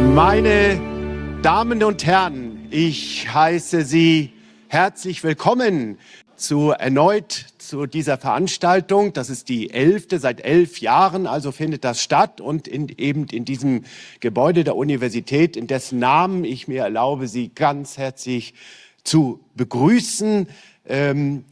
Meine Damen und Herren, ich heiße Sie herzlich willkommen zu erneut zu dieser Veranstaltung. Das ist die elfte, seit elf Jahren also findet das statt und in, eben in diesem Gebäude der Universität, in dessen Namen ich mir erlaube, Sie ganz herzlich zu begrüßen. Ähm,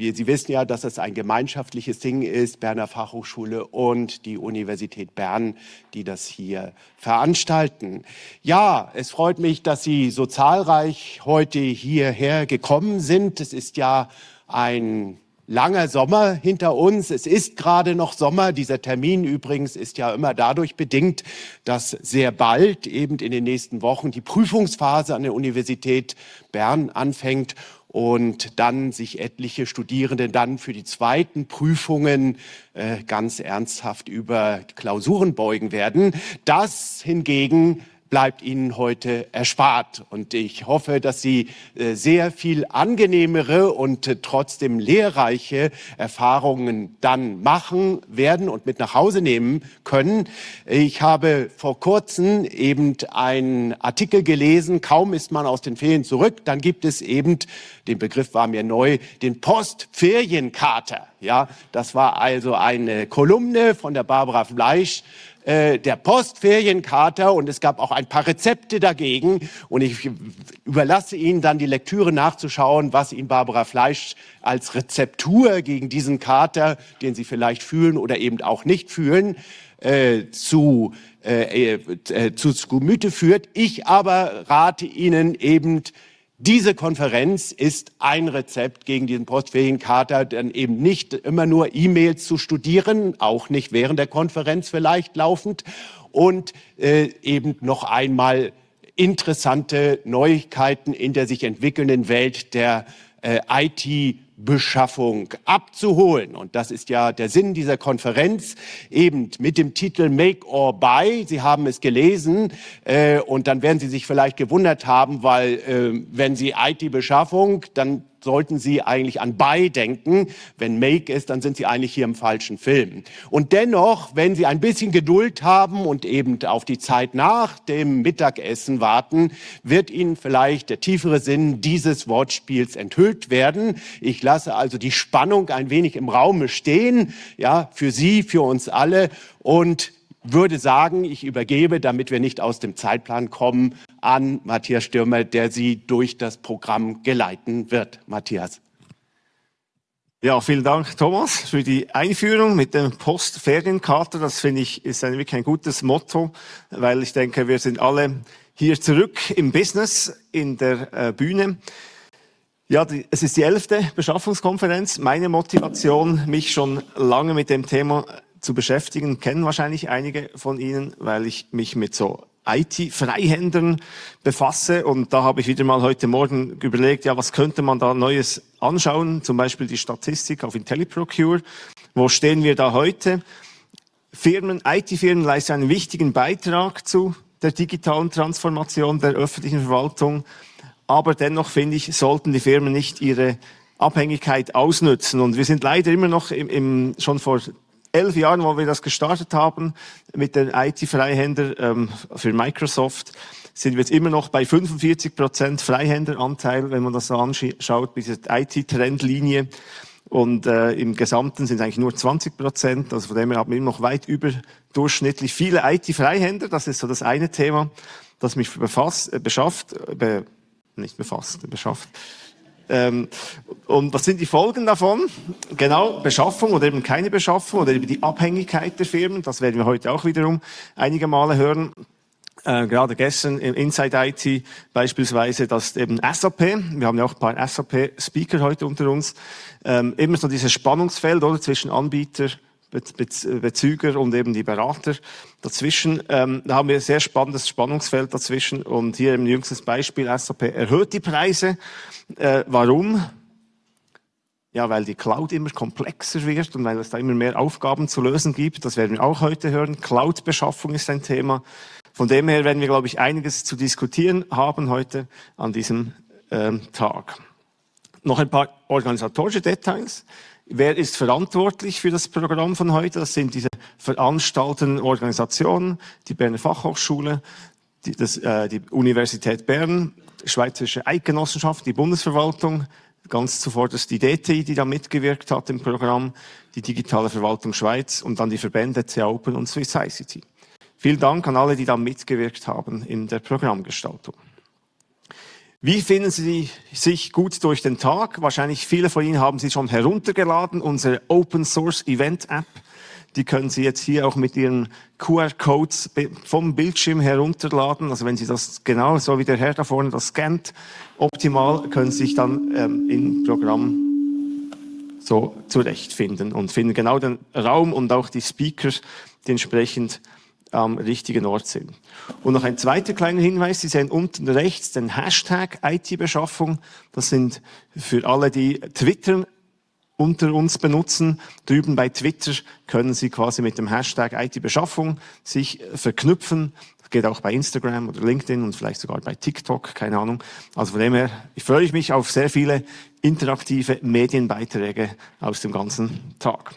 Sie wissen ja, dass es ein gemeinschaftliches Ding ist, Berner Fachhochschule und die Universität Bern, die das hier veranstalten. Ja, es freut mich, dass Sie so zahlreich heute hierher gekommen sind. Es ist ja ein langer Sommer hinter uns. Es ist gerade noch Sommer. Dieser Termin übrigens ist ja immer dadurch bedingt, dass sehr bald, eben in den nächsten Wochen, die Prüfungsphase an der Universität Bern anfängt und dann sich etliche Studierende dann für die zweiten Prüfungen äh, ganz ernsthaft über Klausuren beugen werden. Das hingegen bleibt Ihnen heute erspart. Und ich hoffe, dass Sie äh, sehr viel angenehmere und äh, trotzdem lehrreiche Erfahrungen dann machen werden und mit nach Hause nehmen können. Ich habe vor kurzem eben einen Artikel gelesen, kaum ist man aus den Ferien zurück, dann gibt es eben, den Begriff war mir neu, den Postferienkater. Ja, das war also eine Kolumne von der Barbara Fleisch, äh, der Postferienkater und es gab auch ein paar Rezepte dagegen. Und ich überlasse Ihnen dann die Lektüre nachzuschauen, was Ihnen Barbara Fleisch als Rezeptur gegen diesen Kater, den Sie vielleicht fühlen oder eben auch nicht fühlen, äh, zu, äh, äh, zu Gemüte führt. Ich aber rate Ihnen eben, diese Konferenz ist ein Rezept gegen diesen Postferienkater, dann eben nicht immer nur E-Mails zu studieren, auch nicht während der Konferenz vielleicht laufend. Und äh, eben noch einmal interessante Neuigkeiten in der sich entwickelnden Welt der äh, IT Beschaffung abzuholen. Und das ist ja der Sinn dieser Konferenz, eben mit dem Titel Make or Buy. Sie haben es gelesen äh, und dann werden Sie sich vielleicht gewundert haben, weil äh, wenn Sie IT-Beschaffung, dann sollten Sie eigentlich an Buy denken. Wenn Make ist, dann sind Sie eigentlich hier im falschen Film. Und dennoch, wenn Sie ein bisschen Geduld haben und eben auf die Zeit nach dem Mittagessen warten, wird Ihnen vielleicht der tiefere Sinn dieses Wortspiels enthüllt werden. Ich lasse also die Spannung ein wenig im Raume stehen, ja, für Sie, für uns alle und würde sagen, ich übergebe, damit wir nicht aus dem Zeitplan kommen, an Matthias Stürmer, der Sie durch das Programm geleiten wird. Matthias. Ja, vielen Dank, Thomas, für die Einführung mit dem Postferienkarte. Das finde ich ist ein, wirklich ein gutes Motto, weil ich denke, wir sind alle hier zurück im Business, in der äh, Bühne. Ja, die, es ist die elfte Beschaffungskonferenz. Meine Motivation, mich schon lange mit dem Thema zu beschäftigen, kennen wahrscheinlich einige von Ihnen, weil ich mich mit so IT-Freihändern befasse und da habe ich wieder mal heute Morgen überlegt, ja, was könnte man da Neues anschauen, zum Beispiel die Statistik auf IntelliProcure. Wo stehen wir da heute? Firmen, IT-Firmen leisten einen wichtigen Beitrag zu der digitalen Transformation der öffentlichen Verwaltung, aber dennoch finde ich, sollten die Firmen nicht ihre Abhängigkeit ausnutzen. Und wir sind leider immer noch im, im schon vor elf Jahren, wo wir das gestartet haben mit den IT-Freihänder ähm, für Microsoft, sind wir jetzt immer noch bei 45 Prozent Freihänderanteil, wenn man das so anschaut, diese IT-Trendlinie. Und äh, im Gesamten sind es eigentlich nur 20 Prozent. Also von dem her haben wir immer noch weit überdurchschnittlich viele IT-Freihänder. Das ist so das eine Thema, das mich befasst, äh, beschafft, äh, be, nicht befasst, beschafft. Ähm, und was sind die Folgen davon? Genau, Beschaffung oder eben keine Beschaffung oder eben die Abhängigkeit der Firmen. Das werden wir heute auch wiederum einige Male hören. Äh, gerade gestern im Inside IT beispielsweise, dass eben SAP, wir haben ja auch ein paar SAP-Speaker heute unter uns, ähm, immer so dieses Spannungsfeld oder zwischen Anbieter, Bezüger und eben die Berater dazwischen. Ähm, da haben wir ein sehr spannendes Spannungsfeld dazwischen und hier im jüngstes Beispiel SAP erhöht die Preise. Äh, warum? Ja, weil die Cloud immer komplexer wird und weil es da immer mehr Aufgaben zu lösen gibt. Das werden wir auch heute hören. Cloud-Beschaffung ist ein Thema. Von dem her werden wir, glaube ich, einiges zu diskutieren haben heute an diesem ähm, Tag. Noch ein paar organisatorische Details. Wer ist verantwortlich für das Programm von heute? Das sind diese veranstaltenden Organisationen, die Berner Fachhochschule, die, das, äh, die Universität Bern, Schweizerische Eidgenossenschaft, die Bundesverwaltung, ganz zuvorderst die DTI, die da mitgewirkt hat im Programm, die Digitale Verwaltung Schweiz und dann die Verbände CA Open und Swiss ICT. Vielen Dank an alle, die da mitgewirkt haben in der Programmgestaltung. Wie finden Sie sich gut durch den Tag? Wahrscheinlich viele von Ihnen haben sie schon heruntergeladen, unsere Open Source Event App. Die können Sie jetzt hier auch mit Ihren QR-Codes vom Bildschirm herunterladen. Also wenn Sie das genau so wie der Herr da vorne das scannt, optimal können Sie sich dann ähm, im Programm so zurechtfinden und finden genau den Raum und auch die Speakers, die entsprechend am richtigen Ort sind. Und noch ein zweiter kleiner Hinweis, Sie sehen unten rechts den Hashtag IT-Beschaffung. Das sind für alle, die Twitter unter uns benutzen. Drüben bei Twitter können Sie quasi mit dem Hashtag IT-Beschaffung sich verknüpfen. Das geht auch bei Instagram oder LinkedIn und vielleicht sogar bei TikTok, keine Ahnung. Also von dem her ich freue ich mich auf sehr viele interaktive Medienbeiträge aus dem ganzen Tag.